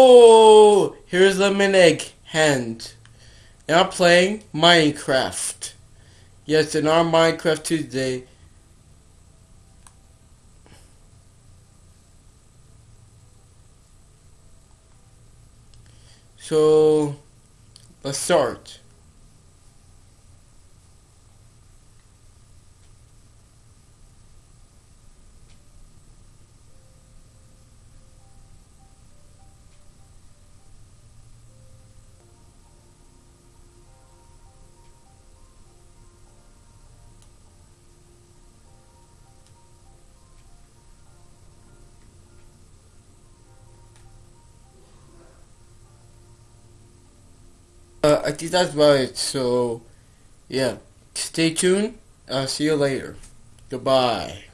Oh, here's Lemon Egg Hand. And I'm playing Minecraft. Yes, in our Minecraft Tuesday. So, let's start. Uh, I think that's about it. So, yeah. Stay tuned. I'll see you later. Goodbye.